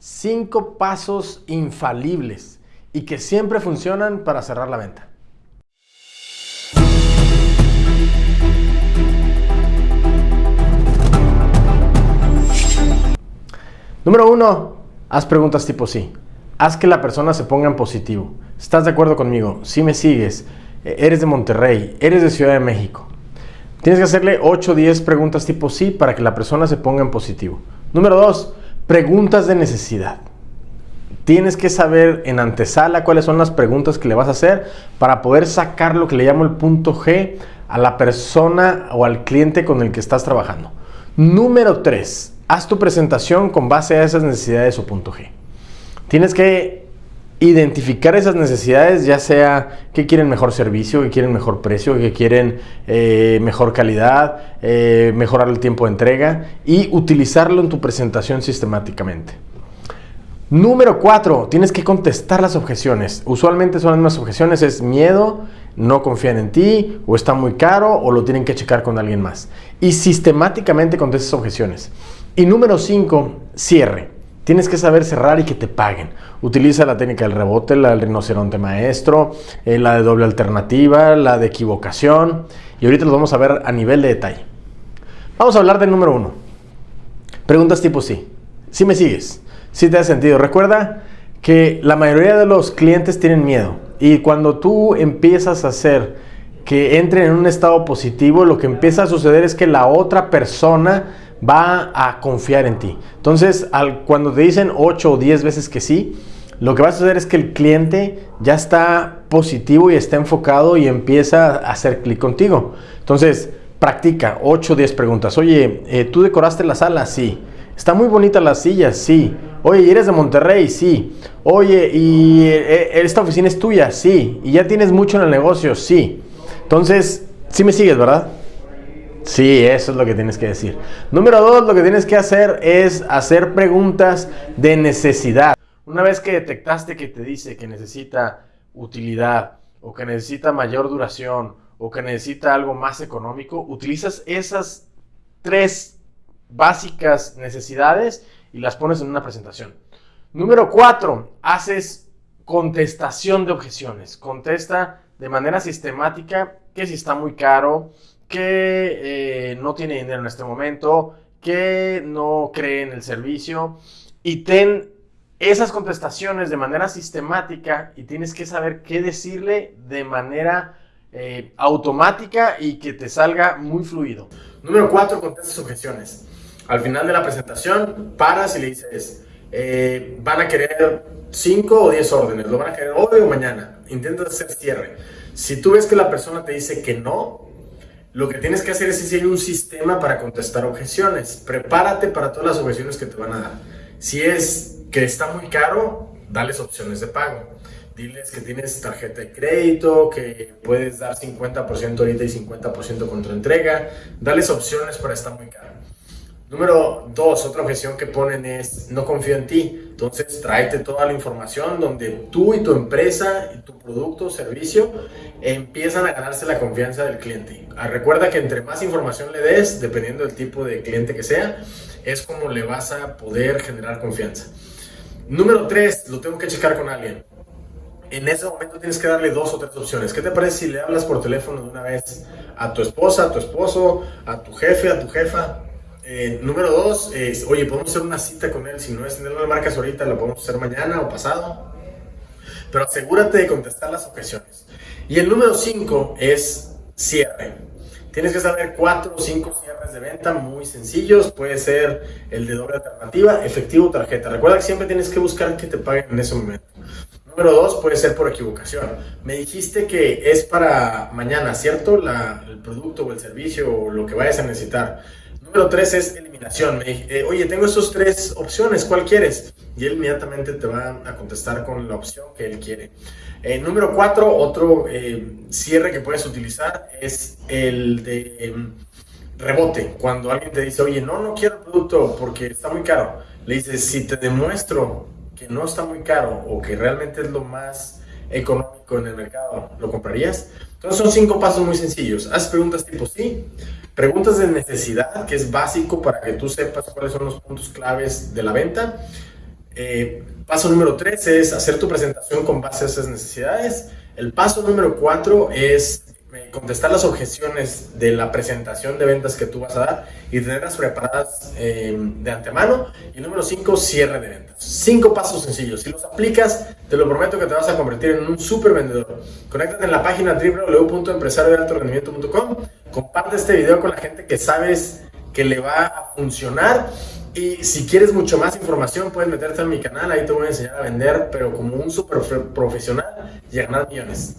Cinco pasos infalibles y que siempre funcionan para cerrar la venta. Número uno, haz preguntas tipo sí. Haz que la persona se ponga en positivo. ¿Estás de acuerdo conmigo? Si me sigues, eh, eres de Monterrey, eres de Ciudad de México. Tienes que hacerle 8 o 10 preguntas tipo sí para que la persona se ponga en positivo. Número 2, preguntas de necesidad. Tienes que saber en antesala cuáles son las preguntas que le vas a hacer para poder sacar lo que le llamo el punto G a la persona o al cliente con el que estás trabajando. Número 3, haz tu presentación con base a esas necesidades o punto G. Tienes que identificar esas necesidades, ya sea que quieren mejor servicio, que quieren mejor precio, que quieren eh, mejor calidad, eh, mejorar el tiempo de entrega y utilizarlo en tu presentación sistemáticamente. Número 4, tienes que contestar las objeciones. Usualmente son las mismas objeciones, es miedo, no confían en ti, o está muy caro, o lo tienen que checar con alguien más. Y sistemáticamente contestas objeciones. Y número 5, cierre. Tienes que saber cerrar y que te paguen. Utiliza la técnica del rebote, la del rinoceronte maestro, eh, la de doble alternativa, la de equivocación. Y ahorita los vamos a ver a nivel de detalle. Vamos a hablar del número uno. Preguntas tipo sí. Si me sigues, si te has sentido. Recuerda que la mayoría de los clientes tienen miedo. Y cuando tú empiezas a hacer que entren en un estado positivo, lo que empieza a suceder es que la otra persona va a confiar en ti. Entonces, al, cuando te dicen 8 o 10 veces que sí, lo que va a suceder es que el cliente ya está positivo y está enfocado y empieza a hacer clic contigo. Entonces, practica 8 o 10 preguntas. Oye, eh, ¿tú decoraste la sala? Sí. ¿Está muy bonita las sillas? Sí. Oye, ¿eres de Monterrey? Sí. Oye, ¿y eh, eh, esta oficina es tuya? Sí. ¿Y ya tienes mucho en el negocio? Sí. Entonces, sí me sigues, ¿verdad? Sí, eso es lo que tienes que decir. Número dos, lo que tienes que hacer es hacer preguntas de necesidad. Una vez que detectaste que te dice que necesita utilidad o que necesita mayor duración o que necesita algo más económico, utilizas esas tres básicas necesidades y las pones en una presentación. Número cuatro, haces contestación de objeciones. Contesta de manera sistemática que si está muy caro, que eh, no tiene dinero en este momento, que no cree en el servicio y ten esas contestaciones de manera sistemática y tienes que saber qué decirle de manera eh, automática y que te salga muy fluido. Número 4, contestas objeciones. Al final de la presentación, paras y le dices, eh, van a querer 5 o 10 órdenes, lo van a querer hoy o mañana. Intentas hacer cierre. Si tú ves que la persona te dice que no, lo que tienes que hacer es seguir un sistema para contestar objeciones. Prepárate para todas las objeciones que te van a dar. Si es que está muy caro, dales opciones de pago. Diles que tienes tarjeta de crédito, que puedes dar 50% ahorita y 50% contra entrega. Dales opciones para estar muy caro. Número dos, otra objeción que ponen es no confío en ti. Entonces tráete toda la información donde tú y tu empresa y tu producto o servicio empiezan a ganarse la confianza del cliente. Ah, recuerda que entre más información le des, dependiendo del tipo de cliente que sea, es como le vas a poder generar confianza. Número tres, lo tengo que checar con alguien. En ese momento tienes que darle dos o tres opciones. ¿Qué te parece si le hablas por teléfono de una vez a tu esposa, a tu esposo, a tu jefe, a tu jefa? Eh, número dos, oye, podemos hacer una cita con él. Si no es, no la marcas ahorita, la podemos hacer mañana o pasado. Pero asegúrate de contestar las objeciones. Y el número cinco es cierre. Tienes que saber cuatro o cinco cierres de venta muy sencillos. Puede ser el de doble alternativa, efectivo tarjeta. Recuerda que siempre tienes que buscar que te paguen en ese momento. Número dos, puede ser por equivocación. Me dijiste que es para mañana, ¿cierto? el producto o el servicio o lo que vayas a necesitar. Número tres es eliminación. Me dije, oye, tengo esas tres opciones, ¿cuál quieres? Y él inmediatamente te va a contestar con la opción que él quiere. Eh, número cuatro, otro eh, cierre que puedes utilizar es el de em, rebote. Cuando alguien te dice, oye, no, no quiero el producto porque está muy caro. Le dices, si te demuestro que no está muy caro o que realmente es lo más económico en el mercado, ¿lo comprarías? Entonces son cinco pasos muy sencillos. Haz preguntas tipo sí, Preguntas de necesidad, que es básico para que tú sepas cuáles son los puntos claves de la venta. Eh, paso número 3 es hacer tu presentación con base a esas necesidades. El paso número 4 es contestar las objeciones de la presentación de ventas que tú vas a dar y tenerlas preparadas eh, de antemano. Y número 5, cierre de ventas. Cinco pasos sencillos. Si los aplicas, te lo prometo que te vas a convertir en un super vendedor. Conéctate en la página www.empresariodealtorendimiento.com. Comparte este video con la gente que sabes que le va a funcionar. Y si quieres mucho más información, puedes meterte en mi canal. Ahí te voy a enseñar a vender, pero como un super profesional y ganar millones.